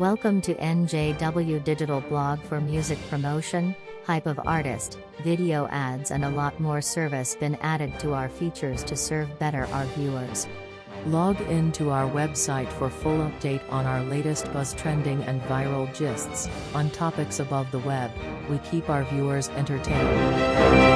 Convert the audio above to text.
Welcome to NJW Digital Blog for music promotion, hype of artist, video ads and a lot more service been added to our features to serve better our viewers. Log in to our website for full update on our latest buzz trending and viral gists, on topics above the web, we keep our viewers entertained.